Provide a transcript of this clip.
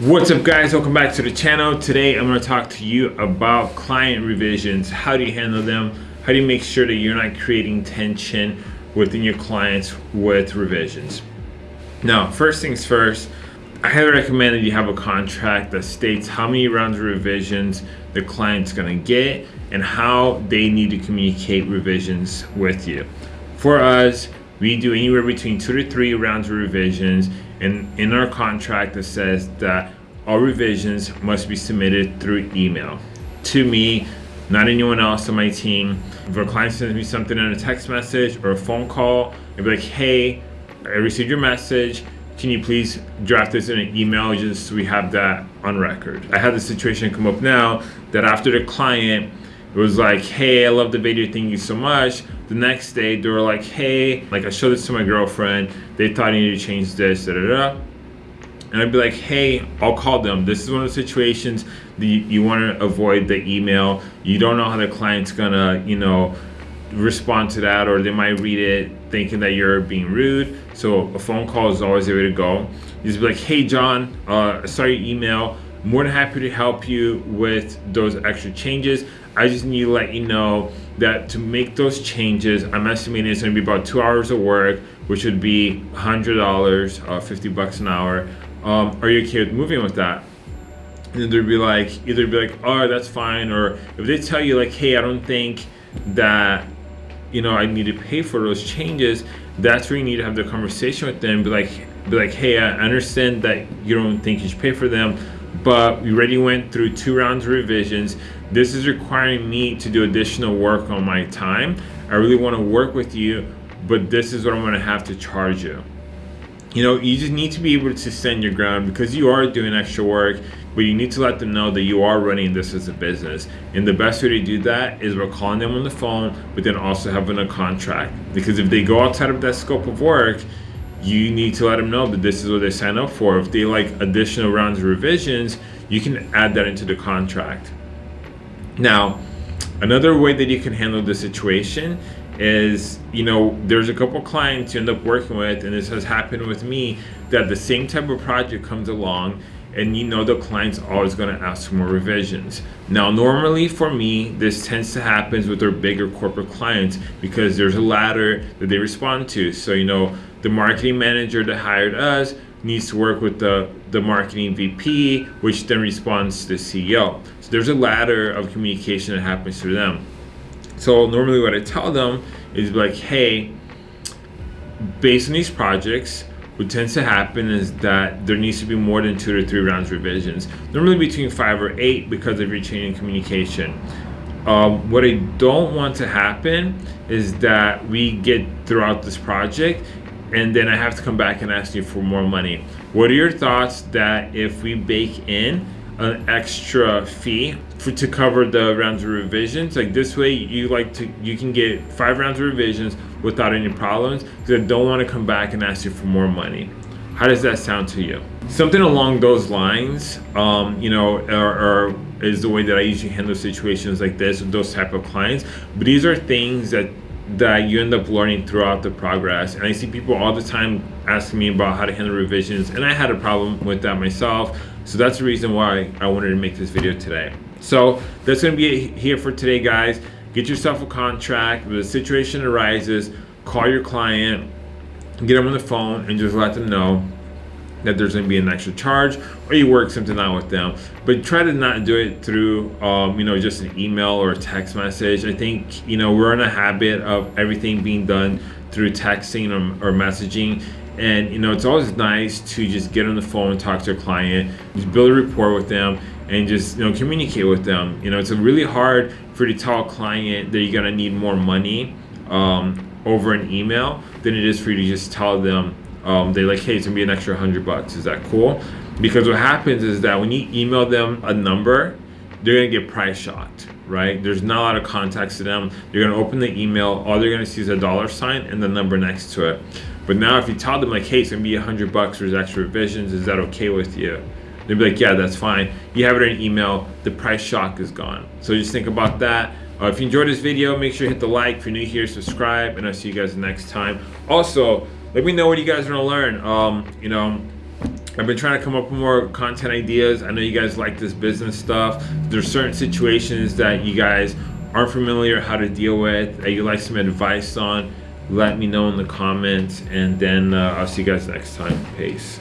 What's up guys, welcome back to the channel. Today I'm going to talk to you about client revisions. How do you handle them? How do you make sure that you're not creating tension within your clients with revisions? Now, first things first, I highly recommend that you have a contract that states how many rounds of revisions the client's going to get and how they need to communicate revisions with you. For us, we do anywhere between two to three rounds of revisions and in our contract it says that all revisions must be submitted through email. To me not anyone else on my team. If a client sends me something in a text message or a phone call I'd be like hey I received your message. Can you please draft this in an email just so we have that on record? I had the situation come up now that after the client it was like hey I love the video. Thank you so much the next day they were like hey like I showed this to my girlfriend. They thought I needed to change this da, da, da. and I'd be like hey I'll call them. This is one of the situations that you, you want to avoid the email. You don't know how the client's gonna you know respond to that or they might read it thinking that you're being rude. So a phone call is always the way to go. You just be like hey John uh, I saw your email more than happy to help you with those extra changes I just need to let you know that to make those changes, I'm estimating it's to be about two hours of work, which would be $100, uh, 50 bucks an hour. Um, are you okay with moving with that? And they'd be like, either be like, oh, that's fine. Or if they tell you like, hey, I don't think that, you know, I need to pay for those changes, that's where you need to have the conversation with them. Be like, be like, hey, I understand that you don't think you should pay for them, but we already went through two rounds of revisions. This is requiring me to do additional work on my time. I really want to work with you, but this is what I'm going to have to charge you. You know, you just need to be able to stand your ground because you are doing extra work, but you need to let them know that you are running this as a business. And the best way to do that is by calling them on the phone, but then also having a contract. Because if they go outside of that scope of work, you need to let them know that this is what they sign up for. If they like additional rounds of revisions, you can add that into the contract. Now, another way that you can handle the situation is, you know, there's a couple clients you end up working with, and this has happened with me, that the same type of project comes along and you know the client's always going to ask for more revisions. Now, normally for me, this tends to happen with our bigger corporate clients because there's a ladder that they respond to. So, you know, the marketing manager that hired us needs to work with the, the marketing VP, which then responds to the CEO. So there's a ladder of communication that happens through them. So normally what I tell them is like, hey, based on these projects, what tends to happen is that there needs to be more than two to three rounds revisions, normally between five or eight because of your chain in communication. Um, what I don't want to happen is that we get throughout this project and then I have to come back and ask you for more money. What are your thoughts that if we bake in an extra fee for to cover the rounds of revisions. Like this way you like to you can get five rounds of revisions without any problems because I don't want to come back and ask you for more money. How does that sound to you? Something along those lines um, you know or, or is the way that I usually handle situations like this with those type of clients. But these are things that that you end up learning throughout the progress. And I see people all the time asking me about how to handle revisions, and I had a problem with that myself. So that's the reason why I wanted to make this video today. So that's gonna be it here for today, guys. Get yourself a contract. If a situation arises, call your client, get them on the phone, and just let them know that there's going to be an extra charge or you work something out with them. But try to not do it through um, you know just an email or a text message. I think you know we're in a habit of everything being done through texting or, or messaging. And you know it's always nice to just get on the phone and talk to a client just build a rapport with them and just you know communicate with them. You know it's a really hard for you to tell a client that you're gonna need more money um, over an email than it is for you to just tell them um, they're like, hey, it's gonna be an extra hundred bucks. Is that cool? Because what happens is that when you email them a number, they're gonna get price shocked, right? There's not a lot of context to them. They're gonna open the email, all they're gonna see is a dollar sign and the number next to it. But now if you tell them like, hey, it's gonna be a hundred bucks, there's extra revisions, is that okay with you? They'd be like, yeah, that's fine. You have it in email, the price shock is gone. So just think about that. Uh, if you enjoyed this video, make sure you hit the like. If you're new here, subscribe, and I'll see you guys next time. Also, let me know what you guys want to learn. Um, you know, I've been trying to come up with more content ideas. I know you guys like this business stuff. There's certain situations that you guys aren't familiar how to deal with that you like some advice on. Let me know in the comments, and then uh, I'll see you guys next time. Peace.